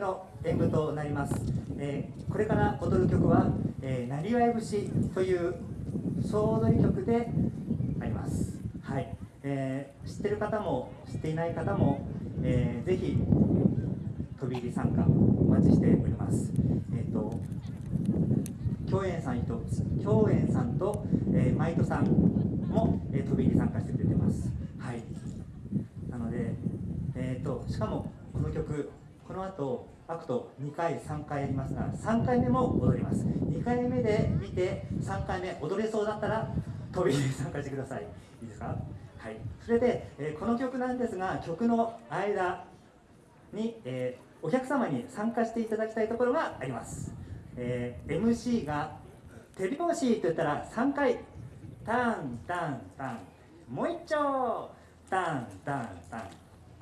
の演舞となります、えー、これから踊る曲は「、なりわい節」という総踊り曲であります。はい、えー、知ってる方も知っていない方も、えー、ぜひ飛び入り参加お待ちしております。えっ、ー、と共演さんと共演さんと、えー、マイトさんも、えー、飛び入り参加してくれてます。はい。なのでえっ、ー、としかもこの曲この後アクト2回3回やりますが3回目も踊ります。2回目で見て3回目踊れそうだったら飛び入り参加してください。いいですか？はい。それで、えー、この曲なんですが曲の間に、えー、お客様に参加していただきたいところがあります、えー、MC が手拍子と言ったら3回タンタンタン。もう一丁タンタンタン。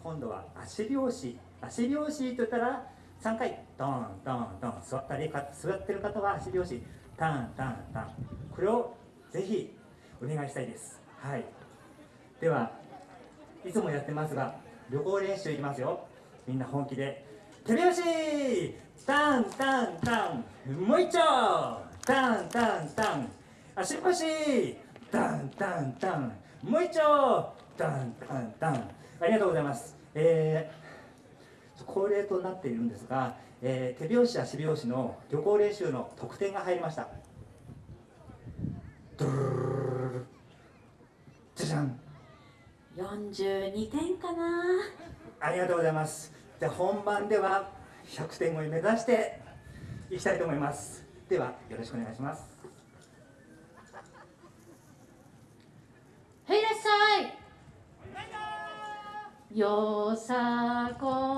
今度は足拍子。足拍子と言ったら3回。ドンドンドン。座ったり座ってる方は足拍子。タンタンタン。これをぜひお願いしたいです。はい。ではいつもやってますが旅行練習いきますよ。みんな本気で。手拍子。タンタンタン。もう一丁。タンタンタン。足拍子。タンタンタン。もう一丁。タンタンタン。ありがとうございます。えー恒例となっているんですが、えー、手拍子足拍子の旅行練習の得点が入りました。ドゥルルルじゃじゃん42点かなありがとうございますで本番では100点を目指していきたいと思いますではよろしくお願いしますはいいらっしゃいよさこい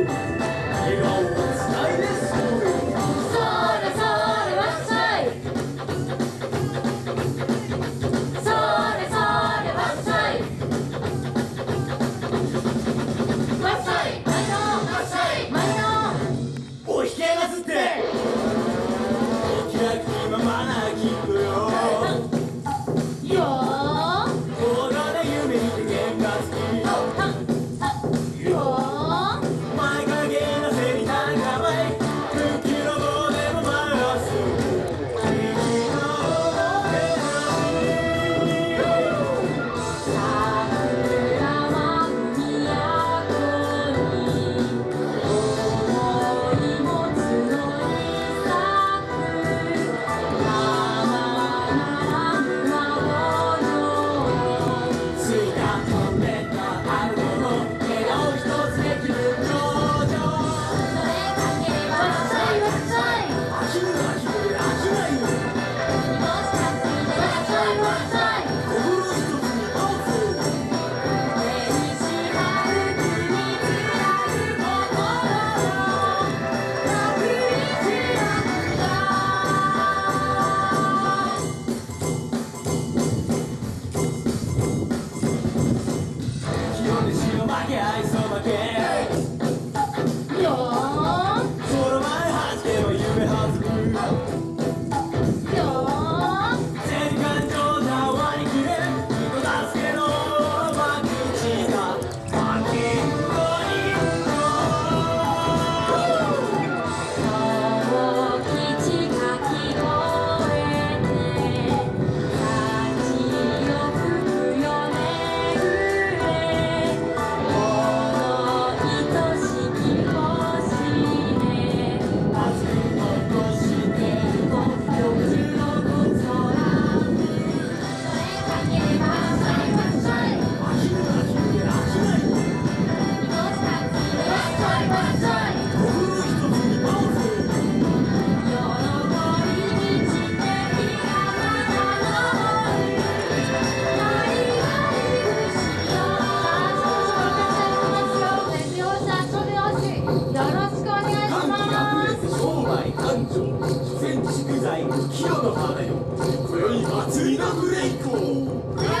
祭りのブレイク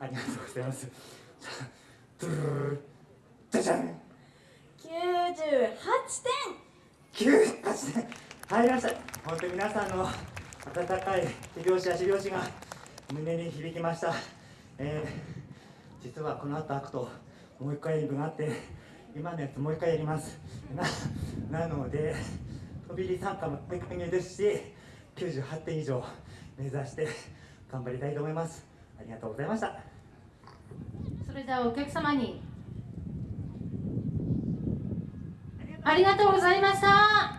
ありがとうございます。ドゥルルル点98点入りました本当に皆さんの温かい手拍子や足拍が胸に響きました、えー、実はこの後開くともう一回分あって今のやつもう一回やりますなので飛び入り参加も大変ですし98点以上目指して頑張りたいと思いますありがとうございました。それではお客様に。ありがとうございました。